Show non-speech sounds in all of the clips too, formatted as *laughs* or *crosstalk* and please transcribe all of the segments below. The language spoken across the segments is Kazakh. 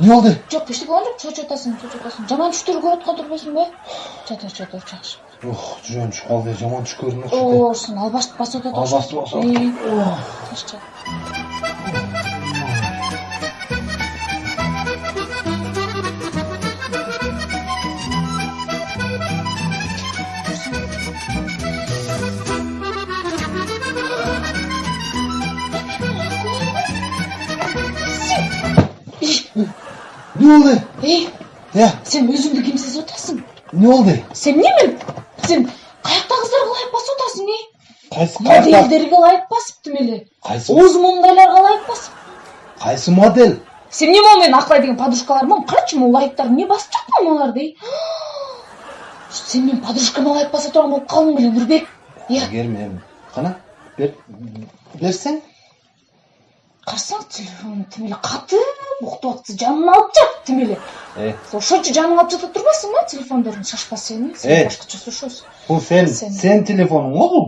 эмне болду жок эчтеке болгон жок чочуп атасың чочуп атасың жаман түштөрдү көрүп аткан турбайсыңбы чатыр чатыр жакшы ох түшүп калды жаман түш көрүнөт оорусун албашты басып атат Албашты басып болду эй э сен өзүңдү ким сезип атасың эмне болду сен эмне сен каякта кыздарга ылайык басып атасың эй кайсы кайсы модельдерге ылайык басып тим эле кайсы оз моңдайларга ылайык басып кайсы модель сен эмне могу менин акылай деген подружкаларым карачы могу ылайыктарды эмне басып жаткан аларды эй сен менин подружкама ылайык баса турган болуп калдың беле нурбек иә эми кана бер берсең карасаң телефон тим эле катып уктап атса жанына алып жат тим эле э ошончо жаныңа алып жата турбайсыңбы телефондорун шашпа сени сен башкача бул сен Сен. сенин телефонуң го бул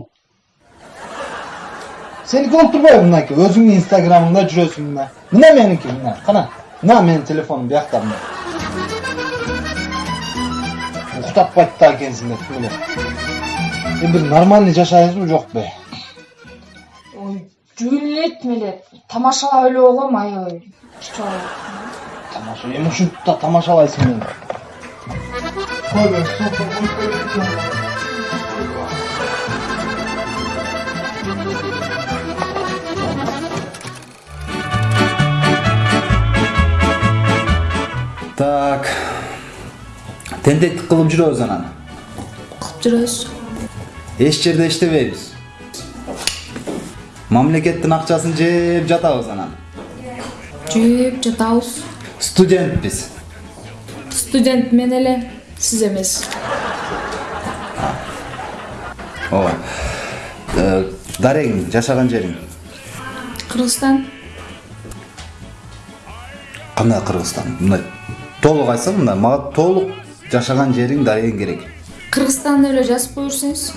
сеники болуп турбайбы мынакей өзүңдүн инстаграмыңда жүрөсүң мына мына меники мына кана мына менин телефонум биякта мына уктатпайт да экенсиң да тим эле эми бир нормальный жашайсызбы жокпу ой жөн эле тим эле тамашалап эле койгом аябай чоң тамаша эми ушинтип да тамашалайсың мени Так. Тентектик кылып жүрөбүз анан. кылып жүрөбүз Эч жерде иштебейбиз. Мамлекеттин акчасын жеп жатабыз анан. жеп жатабыз Студентпиз. студент мен эле сиз эмес Ооба. Э, Дарең жашаган жериң кыргызстан кандай Кыргызстан? Мындай толук айтсам мында мага толук жашаган жериң Дарең керек. кыргызстан деп эле жазып кое берсеңиз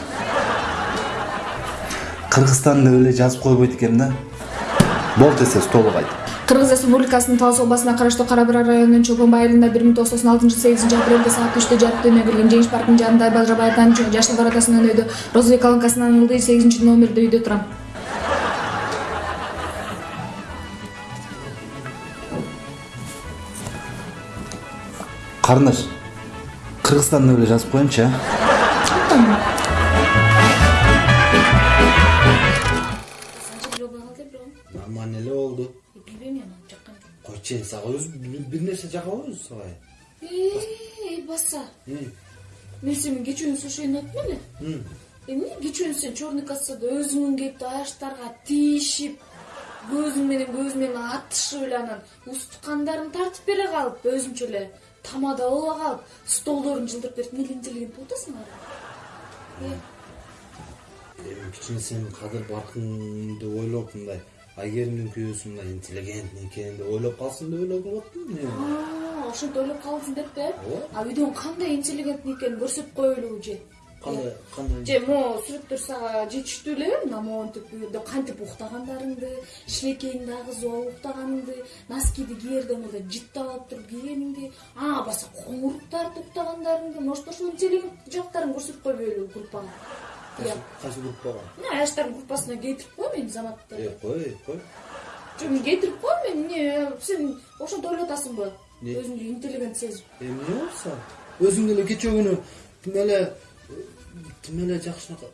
Кыргызстан деп эле жазып койбойт экен да. Болду десеңиз толук айт. кыргыз республикасынын талас областына караштуу кара бура районунун чолпон бай айылында бир миң тогуз жүз токсон алтынчы сегизинчи апрелде саат үчтө жарык дүйнөгө келген жеңиш паркынын жанындагы бажырбаевдин жашыл воротасынын өйдө розовый колонкасынан ылдый сегизинчи номерде үйдө турам Карындаш. Кыргызстан деп эле жазып коеюнчу, а? Нормально эле болду билбейм эми жаккан жок койчу эми сага өзү бир нерсе жакпайбы сага эй баса мен сени кечүүнү сушени айттым эле эмне кечүүнү сен черный кассада өзүңүн келип аяштарга тийишип көзүң менен көзүм менен атышып эле анан устукандарың тартып бере калып өзүңчө эле тамада боло калып столдорун жылдырып берип эмне интеллигент болуп атасың ары эми кичине сенин кадыр баркыңды ойлоп мындай айгеримдин күйөөсү мындай интеллигент экен деп ойлоп калсын деп эле кылып аттым эми ошентип ойлоп калдың деппи Ооба. а үйдөн кандай интеллигент экенин көрсөтүп коелубу же? Кандай кандай? же могу сүрөттөр сага жетиштүү элеби мына монтип кантип уктагандарыңды шилекейиңди агызып алып уктаганыңды носкиди киерде мындай жыттап алып туруп кийгениңди а баса коңурук тартып уктагандарыңды может ошол интеллигент жактарын көрсөтүп койбойлубу группага кайсы группага мына аяштардын группасына кейтирип кой мени заматты кой кой жок мен кейтирип кой мен эмне сен ошентип ойлоп атасыңбы Не? өзүңдү интеллигент сезип эми эмне болсо өзүң деле кечээ күнү тим эле тим эле жакшынака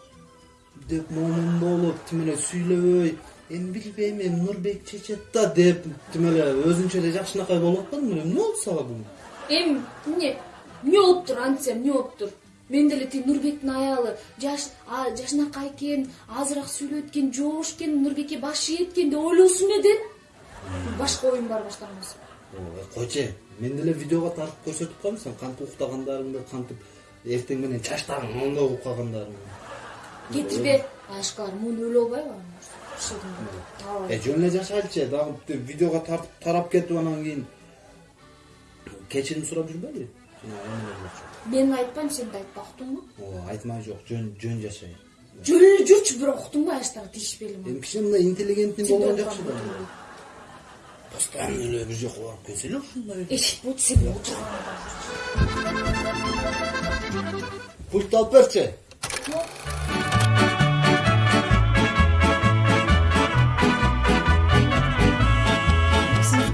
деп момун болуп тим эле сүйлөбөй эми билбейм эми нурбек чечет да деп тим эле өзүңчө эле жакшынакай болуп атпадыңбы эмне болду сага бүгүн эми эмне эмне болуптур антса эмне болуптур мен деле тиги нурбектин аялы жаш жашынакай экен азыраак сүйлөйт экен жоош экен нурбекке баш ийет экен деп ойлосун эле башка оюм бар баштаган Ой, койчу мен деле видеого тартып көрсөтүп коем сен кантип уктагандарыңды кантип эртең менен чачтарың моңдоп уккагандарыңды кетирбе ашкар муну өлө албайбы э жөн эле жашайлычы дагы видеого тартып тарап кетип анан кийин кечирим сурап жүрбөйлү мен айтпайм сен да айтпа уктуңбу ооба айтмай жок жөн жөн жашай жөн эле жүрчү бирок уктуңбу аяштарга тийишпейли эми кичине мындай интеллигентный болгон жакшы да постоянно эле бир жака барып келсе эле ушундай эш болчу сен отур пультты алып берчи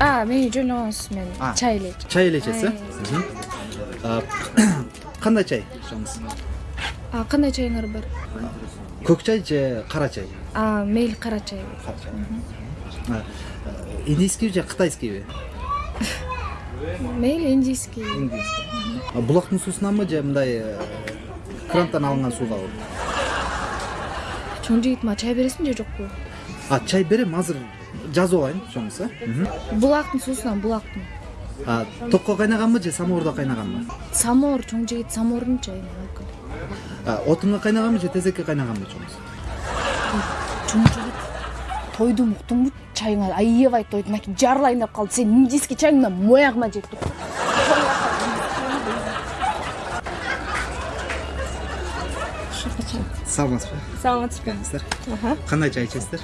а мени жөнөңүз мен А. чай эле чай эле ичесиз э кандай *coughs* чай кандай чайыңар бар? Көк чай же кара чай? А мейли кара чай. Кара чай. Э, индийскийби же кытайскийби *laughs* мейли индийский. А, булактын суусунанбы же мындай э, крантан алынган сугабы чоң жигит мага чай бересиңби же жокпу а чай берем азыр жазып алайын чоңуз булактын суусунан булактын а токко кайнаганбы же самоордо кайнаганбы? Самоор чоң жигит самоордун чайы отунга кайнаганбы же тезекке кайнаганбы чоңуз? Чоң жигит тойдум уктуңбу чайыңа аябай тойдум аки жарылайын деп калды. Сенин индийский чайыңдан моягыма жеп тур. Саламатсызбы? Саламатсызбы. Келиңиздер кандай чай ичесиздер?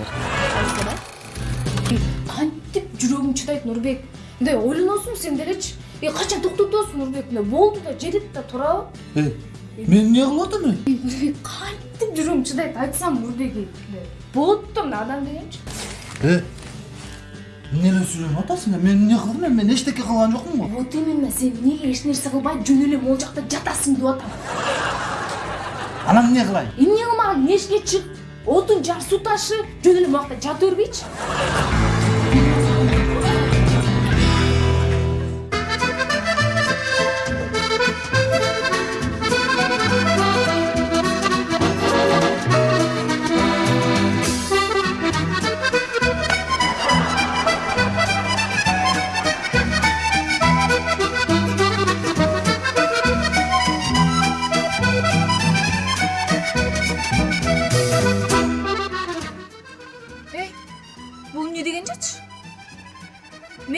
Кантип жүрөгүң чыдайт нурбек мындай ойлоносуң сен делечи э качан токтотосуң нурбек мындай болду да жетет да турабы мен эмне кылып атам э нурбек кантип жүрөгүң чыдайт айтсам нурбек болот да мына адам дегенчи э эмне эле сүйлөнүп атасың мен эмне кылдым эми мен эчтеке кылган жокмун го вот именно сен эмнеге эч нерсе кылбай жөн эле могул жакта жатасың деп атам анан эмне кылайын эмне кылмаган эшикке чык отун жар суу ташы жөн эле могул жакта жата бербейчи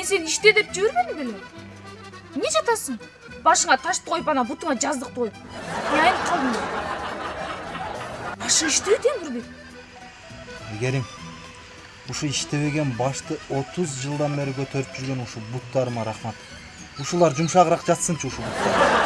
мен сени иште деп жибербедим беле эмне жатасың? Башыңа ташты коюп анан бутуңа жаздык коюп мен айнып калдым да башың иштебейт э нурбек айгерим ушу иштебеген башты отуз жылдан бери көтөрүп жүргөн ушул буттарыма рахмат. Ушулар жумшагыраак жатсынчы ушул буттар